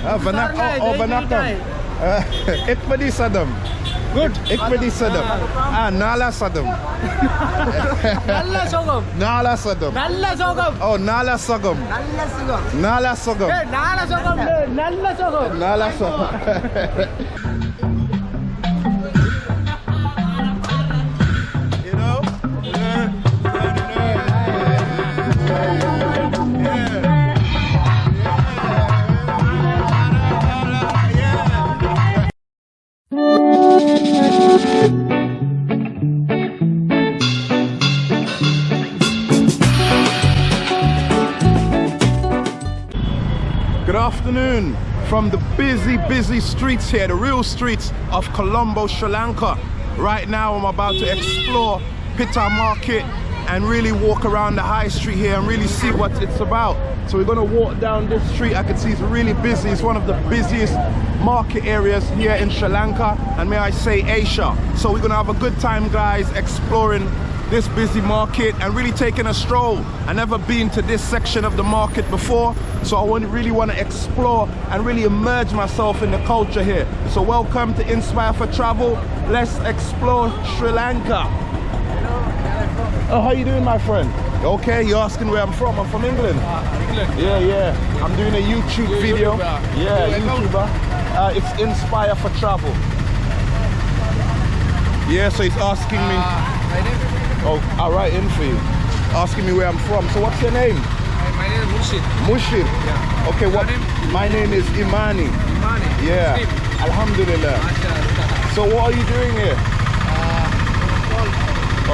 Ah, banak Oh, o banakam. Ah, Itmadi Saddam. Good. Itmadi Saddam. Ah. ah, Nala Saddam. Nala Sogam. Nala Saddam. Nala Sogam. Oh, Nala Sogam. Nala Sogam. Nala Sogam. Eh, Nala Sogam. Eh, Nala Sogam. Nala Sogam. from the busy, busy streets here, the real streets of Colombo, Sri Lanka. Right now, I'm about to explore Pettah Market and really walk around the high street here and really see what it's about. So we're gonna walk down this street. I can see it's really busy. It's one of the busiest market areas here in Sri Lanka and may I say Asia. So we're gonna have a good time, guys, exploring this busy market and really taking a stroll. i never been to this section of the market before, so I want, really want to explore and really immerse myself in the culture here. So welcome to Inspire for Travel. Let's explore Sri Lanka. Oh, how you doing, my friend? Okay, you're asking where I'm from. I'm from England. England. Yeah, yeah. I'm doing a YouTube video. Yeah, YouTuber. Uh, it's Inspire for Travel. Yeah, so he's asking me. Oh, I'll write in for you. Asking me where I'm from. So what's your name? My name is Mushid. Mushir. Yeah. Okay, what? name? My name is Imani. Imani. Yeah. Muslim. Alhamdulillah. Mashallah. So what are you doing here? Uh,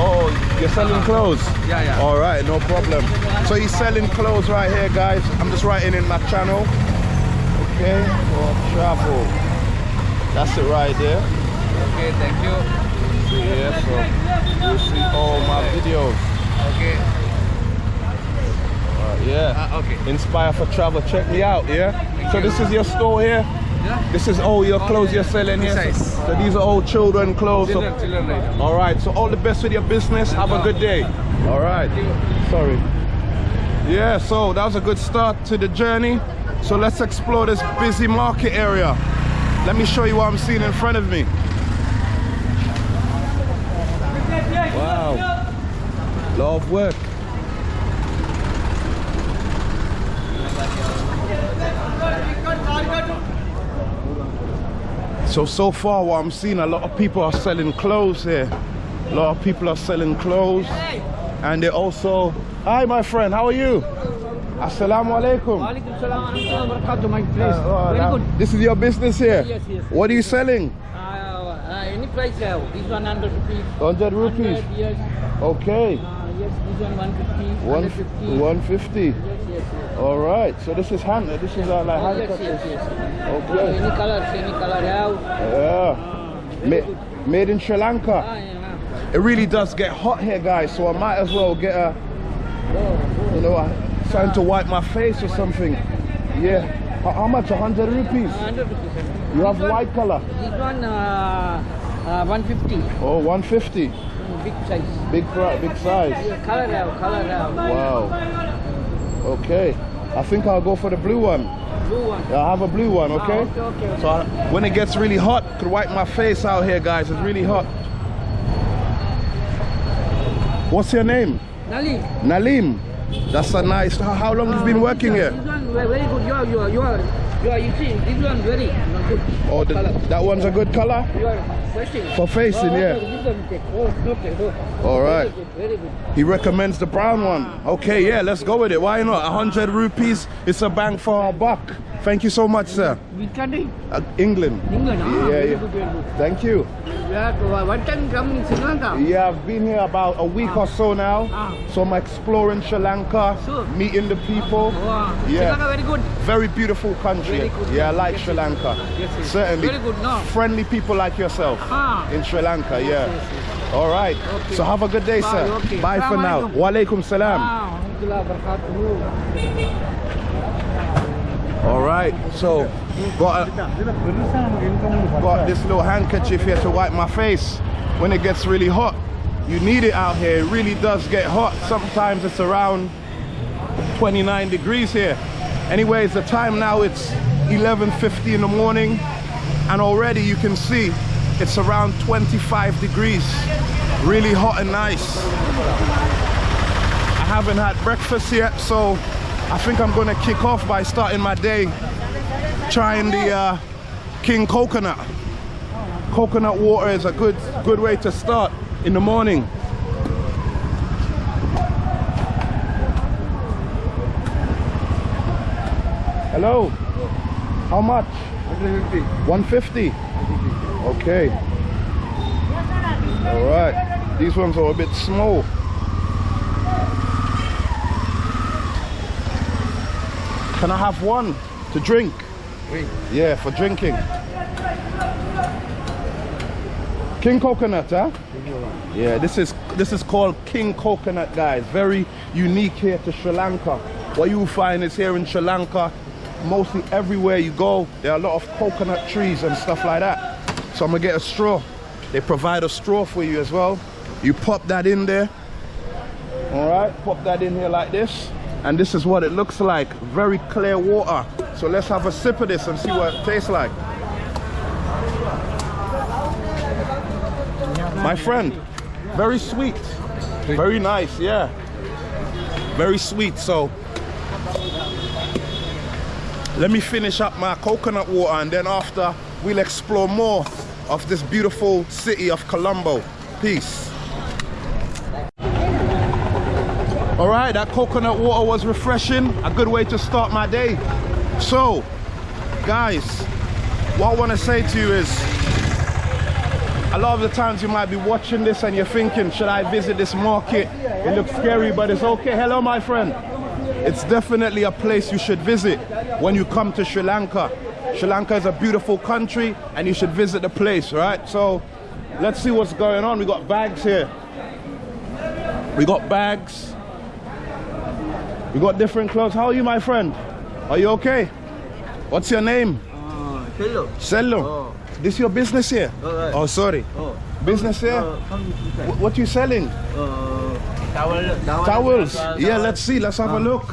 oh, you're selling uh, clothes? Yeah, yeah. All right, no problem. So he's selling clothes right here, guys. I'm just writing in my channel. Okay, for travel. That's it right there. Okay, thank you. Yeah, so you see all my videos. Okay. Uh, yeah. Uh, okay. Inspire for travel. Check me out, yeah? Thank so you. this is your store here? Yeah. This is all your clothes the you're selling here? size. So these are all children clothes. so- Children, children item. all right, so all the best with your business. Have a good day. All right. Sorry. Yeah, so that was a good start to the journey. So let's explore this busy market area. Let me show you what I'm seeing in front of me. Wow. Lot of work. So, so far what I'm seeing, a lot of people are selling clothes here. A lot of people are selling clothes. And they also, hi my friend, how are you? Assalamu alaikum. Walaikum salam wa rahmatullahi wa barakatuh, my place. Uh, good. This is your business here? Yes, yes. What are you selling? Uh, uh, any price have. This one 100 rupees. 100 rupees. 100, yes. Okay. Yes, this one 150. One, 150. 150. Yes, yes, yes. All right. So this is hand. This is uh, like hand yes, yes, yes. Okay. Any colors, any color. Yeah. Ah, very good. Made in Sri Lanka. Ah, yeah. It really does get hot here, guys. So I might as well get a, you know, a, something to wipe my face or something. Yeah. How, how much? 100 rupees. oh. 100 rupees. You have white color. This one uh, uh, 150. Oh, 150. Big size. Big, big size. Yeah, color have, color have. Wow. Okay. I think I'll go for the blue one. Blue one. I'll have a blue one, Ah, okay? okay, okay, okay. So I, when it gets really hot, could wipe my face out here, guys. It's really hot. What's your name? Nalim. Nalim. That's a nice. How, long have you been working this here? This one very good. You are, you are, you are, you are. You see, this one very. Oh, the, that one's a good color. For facing, oh, yeah. okay, This one take. Oh. All right. Very good, very good. He recommends the brown one. Okay, yeah, let's go with it. Why not? A hundred rupees. It's a bang for our buck. Thank you so much, sir. Which country? Uh, England. England. Ah, Yeah, yeah. good, very good. Thank you. You have to, uh, what time come in Sri Lanka? Yeah, I've been here about a week or so now. Ah. So I'm exploring Sri Lanka, Sure. meeting the people. Wow. Sri Lanka very good. Very beautiful country. Very good Yeah, I like Sri. Lanka. Yes, yes. Certainly. Very good, no? Friendly people like yourself Ah. in Sri Lanka, yeah. yes, yes. All right. Okay. So have a good day, Bye, sir. okay. Bye for now. Wa alaikum salam. Ah. All right. So got a, got this little handkerchief here to wipe my face when it gets really hot. You need it out here. It really does get hot. Sometimes it's around 29 degrees here. Anyways, the time now it's 11.50 in the morning and already you can see it's around 25 degrees. Really hot and nice. I haven't had breakfast yet, so I think I'm gonna kick off by starting my day trying the uh, King Coconut. Coconut water is a good, good way to start in the morning. Hello. How much? 150. 150. Okay. All right. These ones are a bit small. Can I have one to drink? Drink. Yeah, for drinking. King coconut, huh? Yeah, this is this is called king coconut, guys. Very unique here to Sri Lanka. What you find is here in Sri Lanka, mostly everywhere you go, there are a lot of coconut trees and stuff like that. So I'm gonna get a straw. They provide a straw for you as well. You pop that in there. All right, pop that in here like this. And this is what it looks like. Very clear water. So let's have a sip of this and see what it tastes like. My friend, very sweet. Very nice, yeah. Very sweet. So let me finish up my coconut water and then after we'll explore more of this beautiful city of Colombo. Peace. All right, that coconut water was refreshing. A good way to start my day. So, guys, what I want to say to you is, a lot of the times you might be watching this and you're thinking, should I visit this market? It looks scary, but it's okay. Hello, my friend. It's definitely a place you should visit when you come to Sri Lanka. Sri Lanka is a beautiful country and you should visit the place, right? So let's see what's going on. We got bags here. We got bags. We got different clothes. How are you, my friend? Are you okay? What's your name? Uh, hello. Sello. Oh. This your business here? Alright. Oh, sorry. Oh. Business here? Uh. What you selling? Uh, towel. Towels. Yeah, let's see. Let's have a look.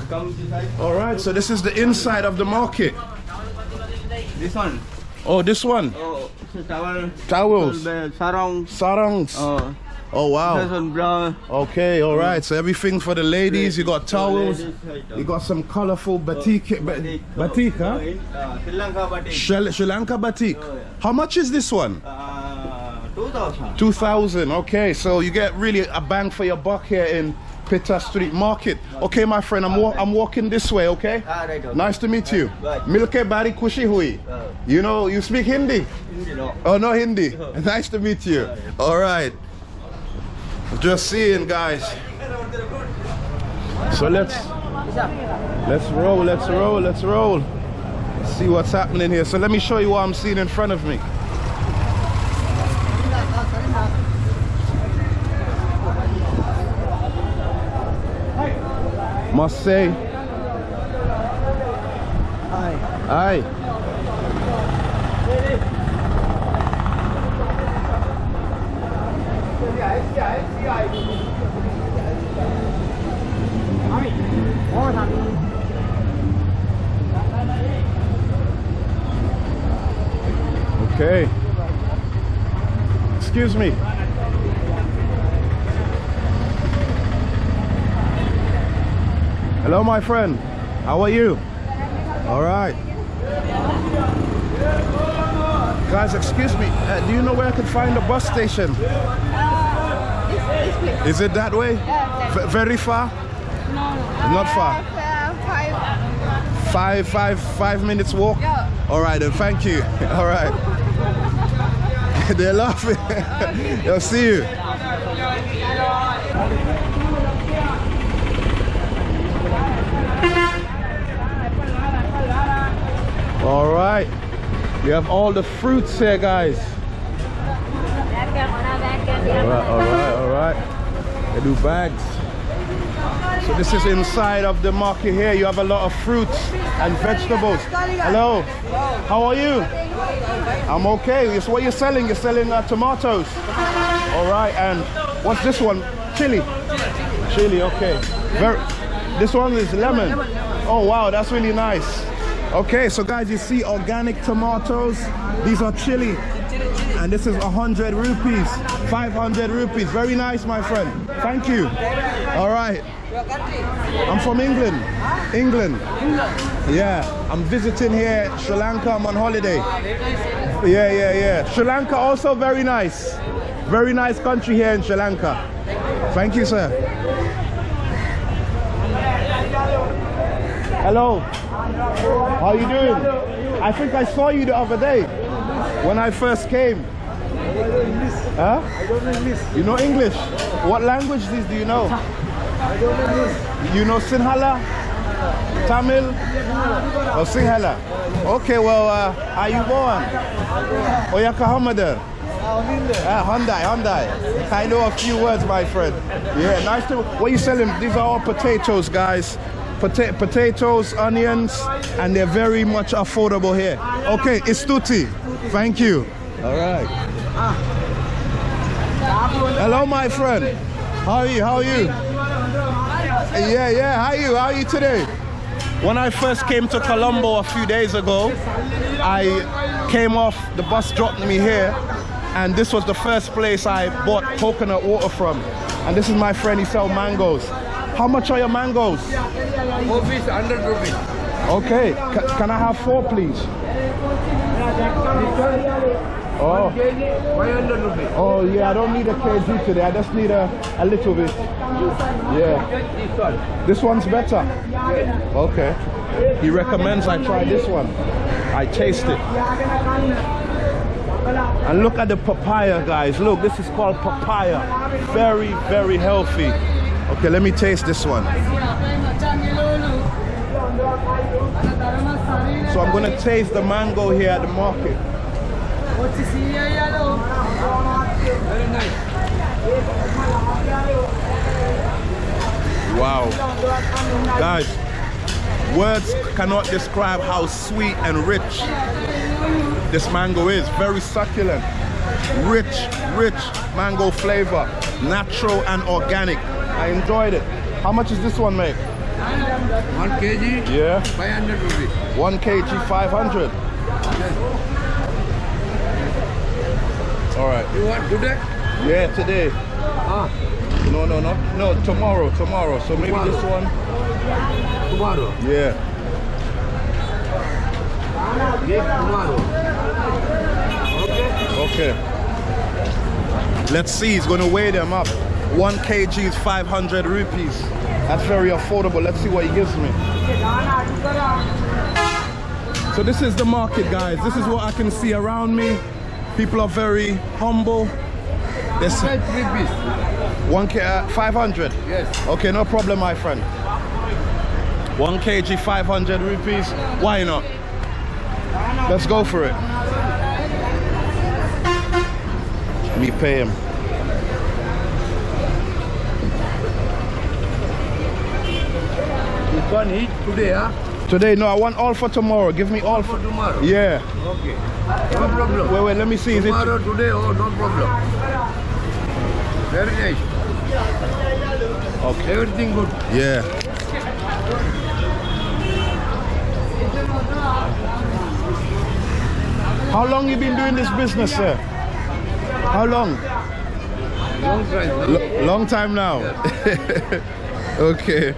All right, so this is the inside of the market. This one. Oh, this one. Oh, towel. Towels. Uh, sarong. Sarangs. Oh. Oh, wow. Okay, all right. So everything for the ladies. You got towels. You got some colorful batik. ba- Batik, Uh, huh? uh, Sri Lanka batik. Sri Lanka batik. Oh. How much is this one? Uh, 2000. 2000 okay so you get really a bang for your buck here in Pettah Street Market. Okay my friend I'm, wa- I'm walking this way okay? Ah, right, okay. nice to meet you. Milke Bari Kushi Hui. Uh, you know you speak Hindi? You know. oh no Hindi. Nice to meet you. All right. Just seeing guys. So let's let's roll let's roll let's roll. See what's happening here. So let me show you what I'm seeing in front of me must say Hi. Aye. Okay. Excuse me. Hello, my friend. How are you? All right. Guys, excuse me. Uh, do you know where I can find a bus station? This, this. Is it that way? Yeah, very far? no, no. Not far. Uh, five. Five, five, five minutes walk? Yeah. All right, then. Thank you. All right. They're laughing. I'll see you. All right. We have all the fruits here, guys. All right, all right, all right. They do bags. So this is inside of the market here. You have a lot of fruits and vegetables. Hello. How are you? I'm okay. It's what you're selling. You're selling uh, tomatoes. All right. And what's this one? Chili. Chili. Okay. Very. This one is lemon. Oh wow, that's really nice. Okay, so guys, you see organic tomatoes. These are chili. And this is 100 rupees, 500 rupees. Very nice, my friend. Thank you. All right. I'm from England. England. Yeah, I'm visiting here, Sri Lanka. I'm on holiday. Yeah, yeah, yeah. Sri Lanka also very nice. Very nice country here in Sri Lanka. Thank you, sir. Hello. How you doing? I think I saw you the other day when I first came. Huh? I don't know English. You know English? What language these do you know? I don't know English. You know Sinhala? Tamil? Or Sinhala? Okay, well, uh, are you born? Oyaka Hamada? Ah, Hyundai, Hyundai. I know a few words, my friend. Yeah, nice to. What are you selling? These are all potatoes, guys. Pota- potatoes, onions, and they're very much affordable here. Okay, it's tutti. Thank you. All right. Hello, my friend. How are you? How are you? Yeah, yeah. How are you? How are you today? When I first came to Colombo a few days ago, I came off, the bus dropped me here, and this was the first place I bought coconut water from. And this is my friend, he sells mangoes. How much are your mangoes? Four piece, 100 rupees. Okay, ca- can I have four, please? Oh, 500 rupees. oh yeah, I don't need a kg today. I just need a, a little bit. Yeah, this one's better. Okay. He recommends I try this one. I taste it. And look at the papaya, guys. Look, this is called papaya. Very, very healthy. Okay, let me taste this one. So I'm gonna taste the mango here at the market. Very nice. Wow. Guys, words cannot describe how sweet and rich this mango is. Very succulent. Rich, rich mango flavor. Natural and organic. I enjoyed it. How much is this one, make? 1 kg, Yeah. 500 rupees. 1 kg, 500. All right. You want today? Yeah, today. Ah, No, no, no. No, tomorrow, tomorrow. So maybe Tomorrow. this one. tomorrow. Yeah. Tomorrow. Okay? Okay. Let's see, he's gonna weigh them up. One kg is 500 rupees. That's very affordable. Let's see what he gives me. So this is the market, guys. This is what I can see around me. People are very humble. Three one k uh, 500. Yes. Okay, no problem, my friend. One kg, 500 rupees. Why not? Let's go for it. Let me pay him. You can eat today, huh? Today, no, I want all for tomorrow. Give me all For for. tomorrow. Yeah. Okay. No problem. Wait, wait, let me see. Is it? Tomorrow, today, oh, no problem. Very nice. Okay. Everything good. Yeah. How long you been doing this business, sir? How long? Long time. L- long time now. okay.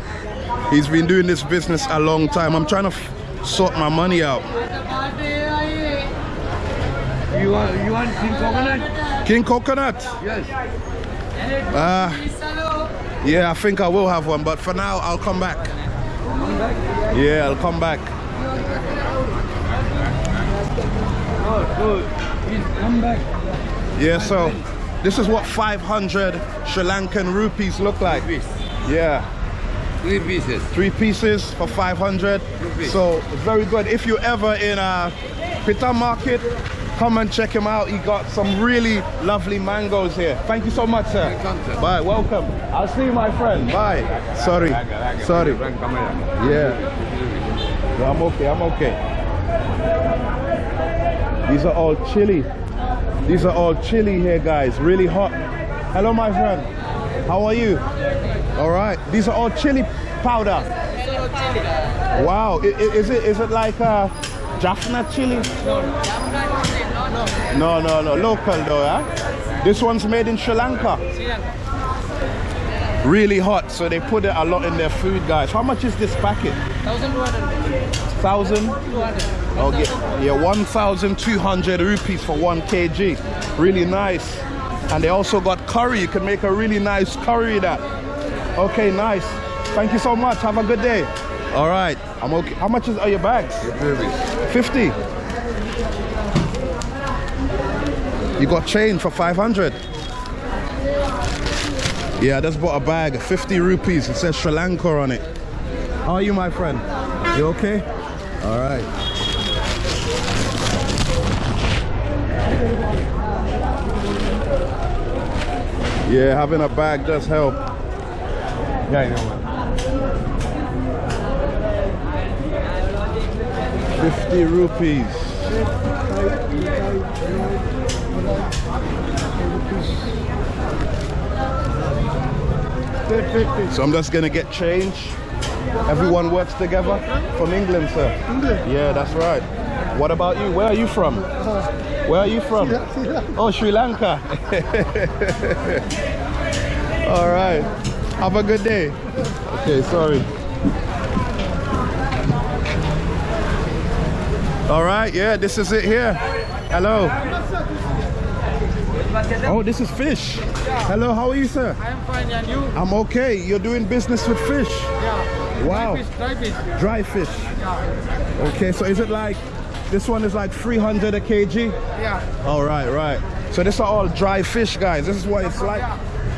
He's been doing this business a long time. I'm trying to f- sort my money out. You want, you want king coconut? King Coconut. Yes. Uh, yeah, I think I will have one, but for now, I'll come back. Come back. Yeah, I'll come back. Oh, good. Please come back. Yeah, so this is what 500 Sri Lankan rupees look like. Yeah, Three pieces. three pieces for 500. Rupees. So very good. If you're ever in uh, a Pettah market, come and check him out. He got some really lovely mangoes here. Thank you so much, sir. Welcome, sir. Bye, welcome. I'll see you, my friend. Bye. Sorry, sorry. Yeah. No, I'm okay, I'm okay. These are all chili. These are all chili here, guys. Really hot. Hello, my friend. How are you? All right. These are all chili powder. Wow, I- i- is it is it like uh, Jaffna chili? No, no, no, local though, yeah. This one's made in Sri Lanka. Sri Lanka. Really hot, so they put it a lot in their food, guys. How much is this packet? Thousand. Oh, yeah, yeah, 1,200 rupees for one kg. Really nice. And they also got curry. You can make a really nice curry that. Okay, nice. Thank you so much. Have a good day. All right, I'm okay. How much is are your bags? 50. You got change for 500. Yeah, I just bought a bag, 50 rupees. It says Sri Lanka on it. How are you, my friend? You okay? All right. Yeah, having a bag does help. Yeah, I know, man. 50 rupees. So I'm just gonna get change. Everyone works together from England, sir. England? Yeah, that's right. What about you? Where are you from? Where are you from? Oh, Sri Lanka. All right. Have a good day. Okay, sorry. All right, yeah, this is it here. Hello. Oh, this is fish. Hello, how are you, sir? I am fine, and you? I'm okay. You're doing business with fish. Yeah. Wow. Dry fish, dry fish. Dry fish. Yeah. Okay, so is it like this one is like 300 a kg? Yeah. All right, right. So this are all dry fish, guys. This is what it's like.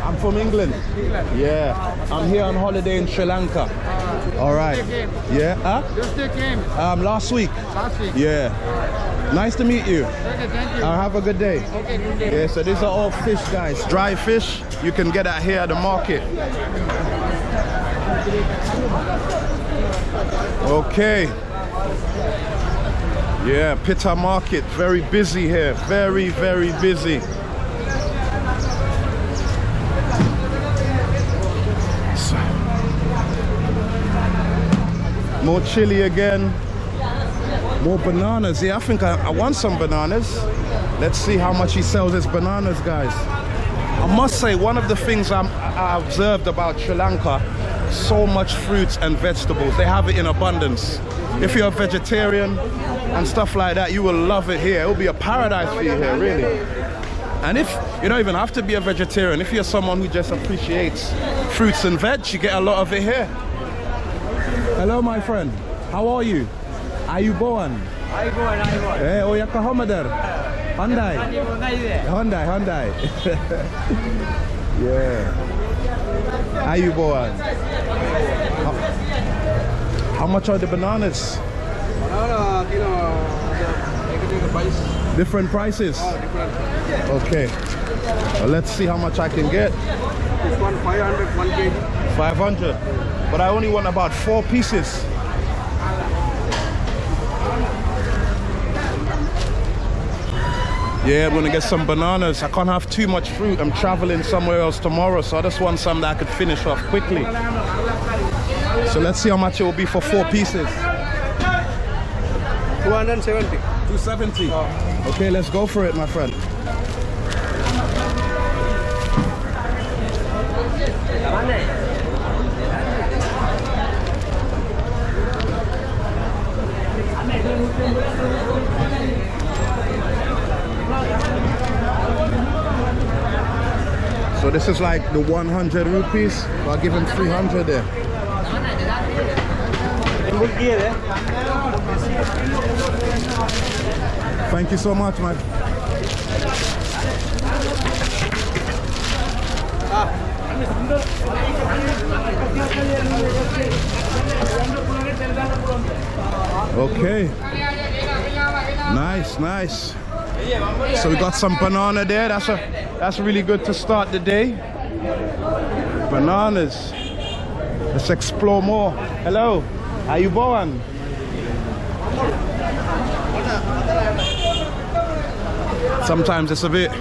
I'm from England. England. Yeah, I'm here on holiday in Sri Lanka. All right. Yeah. Huh? Just came Um, last week. last week. Yeah. Nice to meet you. Okay, thank you. Uh, have a good day. okay, good day. Yeah, so these are all fish, guys. Dry fish. You can get that here at the market. Okay. Yeah, Pettah Market. Very busy here. Very, very busy. More chili again. More bananas. Yeah, I think I, I want some bananas. Let's see how much he sells his bananas, guys. I must say, one of the things I'm, I observed about Sri Lanka, so much fruits and vegetables. They have it in abundance. If you're a vegetarian and stuff like that, you will love it here. It will be a paradise for you here, really. And if you don't even have to be a vegetarian, if you're someone who just appreciates fruits and veg, you get a lot of it here. Hello, my friend. How are you? Are you born? I and I go. Eh, oh, ya Hyundai. Hyundai. Hyundai, Hyundai. yeah. How you born? How, how much are the bananas? Banana, the price. Different prices. Different. Okay. Well, let's see how much I can get. This one 500, 1 kg. 500. But I only want about four pieces. Yeah, I'm gonna get some bananas. I can't have too much fruit. I'm traveling somewhere else tomorrow, so I just want some that I could finish off quickly. So let's see how much it will be for four pieces. 270. 270. Okay, let's go for it, my friend. So this is like the 100 rupees. So I'll give him 300 there. Thank you so much, my. Okay. Nice, nice. So we got some banana there. That's a that's really good to start the day. Bananas. Let's explore more. Hello. are you born? Sometimes it's a bit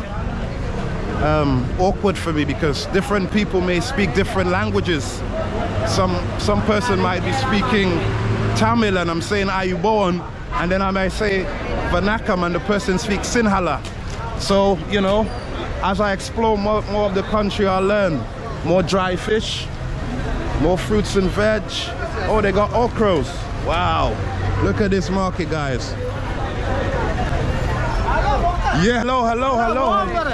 um, awkward for me because different people may speak different languages. some some person might be speaking Tamil and I'm saying are you born and then I might say Vanakam and the person speaks Sinhala. So, you know, as I explore more, more of the country, I learn more dry fish, more fruits and veg. Oh, they got okras. Wow. Look at this market, guys. Yeah, hello, hello, hello.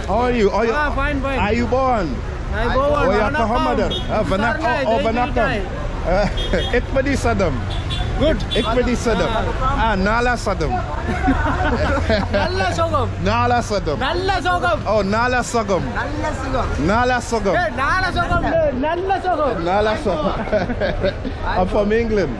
How are you? Are you, Ah, fine, fine. are you born? I go on Oh, ya Vanakam. Ah, oh, oh, Vanakam. Jai. Ik ben die Saddam. Good. Ik sadam. Ah, Nala sadam. Nala Sogam. Nala sadam. Nala Sogam. Oh, Nala Sogam. Nala Sogam. Nala Sogam. Nala Sogam. Nala Sogam. Nala Sogam. I'm from England.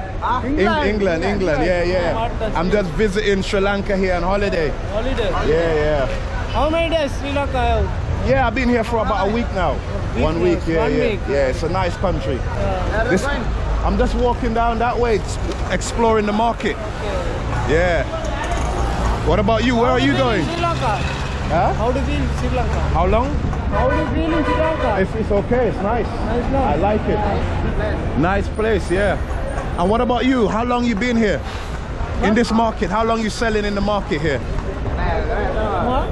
England. England, England. Yeah, yeah. I'm just visiting Sri Lanka here on holiday. Holiday. Yeah, yeah. How many days Sri Lanka? Yeah, I've been here for about a week now. One week, yeah, yeah. Yeah, it's a nice country. Uh, this, I'm just walking down that way, exploring the market. Yeah. What about you? Where are you going? Sri Lanka Huh? how do you feel Sri Lanka How long? how do you feel in Sri Lanka It's, it's okay. It's nice. Nice. I like it. Nice place, yeah. And what about you? How long you been here? In this market? How long you selling in the market here? What?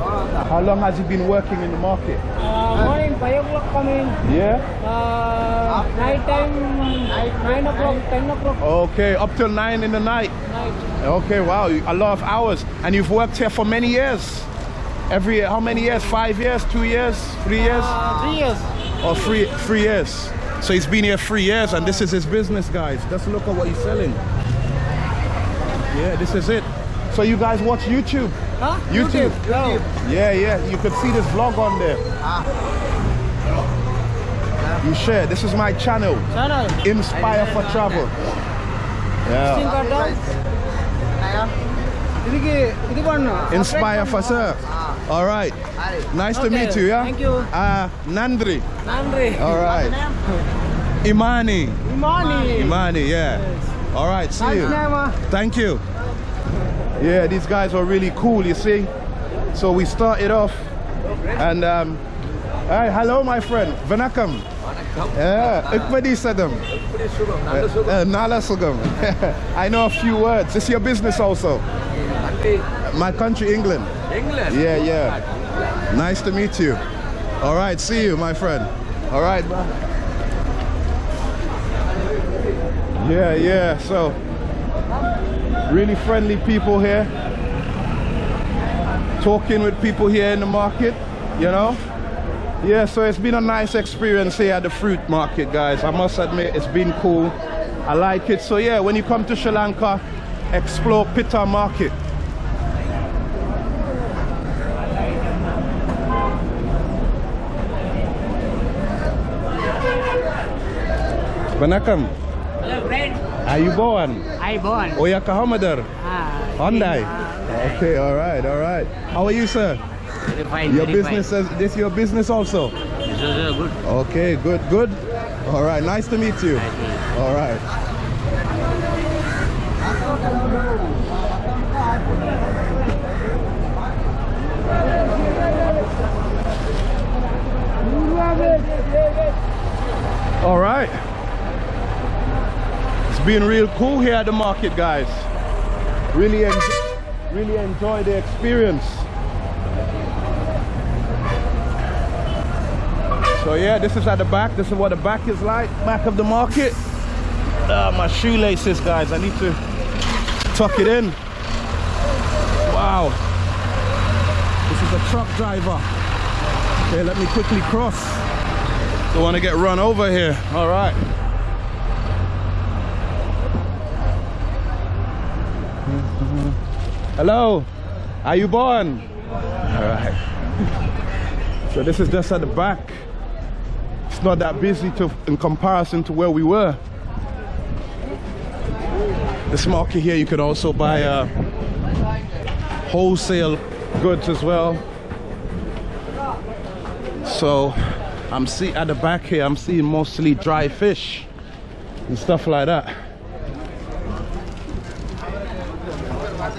How long has you been working in the market? Uh, morning 5 o'clock coming Yeah. uh, night time 9 o'clock 10 o'clock Okay, up till nine in the night. night Okay, wow, a lot of hours. And you've worked here for many years. Every year, how many years? Five years, two years, three years? uh, 3 years Or three, three years. So he's been here three years and this is his business, guys. Just look at what he's selling. Yeah, this is it. So you guys watch YouTube? Huh? YouTube. YouTube. Yeah, yeah. You could see this vlog on there. Ah. Yeah. You share. This is my channel. Channel. Inspire for travel. Yeah. Inspire for sir. All right. Nice okay. to meet you. Yeah. Thank you. Uh, Nandri. Nandri. All right. Imani. Imani. Imani. Yeah. Yes. All right. See nice you. Name, uh. Thank you. Yeah, these guys are really cool, you see. So we started off and um Hey, hello my friend. Vanakam. Yeah, Sadam. Uh, Nala Sugam. I know a few words. It's your business also. My country, England. England. Yeah, yeah. Nice to meet you. All right, see you, my friend. All right. Yeah, yeah. So, really friendly people here. Talking with people here in the market, you know. Yeah, so it's been a nice experience here at the fruit market, guys. I must admit, it's been cool. I like it. So yeah, when you come to Sri Lanka, explore Pettah Market. Vanakkam. Hello, friend. Are you born? I born. Oya Kahamadar. Ah, Hyundai. ah, Okay, all right, all right. How are you, sir? Very fine. Your very business is this your business also? Fine. This is uh, good. Okay, good, good. All right, nice to meet you. All right. All right. Been real cool here at the market, guys. Really, enjoy, really enjoy the experience. So yeah, this is at the back. This is what the back is like, back of the market. Ah, my shoelaces, guys. I need to tuck it in. Wow. This is a truck driver. Okay, let me quickly cross. Don't want to get run over here. All right. Hello. Are you born? All right. So this is just at the back. It's not that busy to, in comparison to where we were. This market here, you can also buy uh, wholesale goods as well. So I'm see at the back here, I'm seeing mostly dry fish and stuff like that.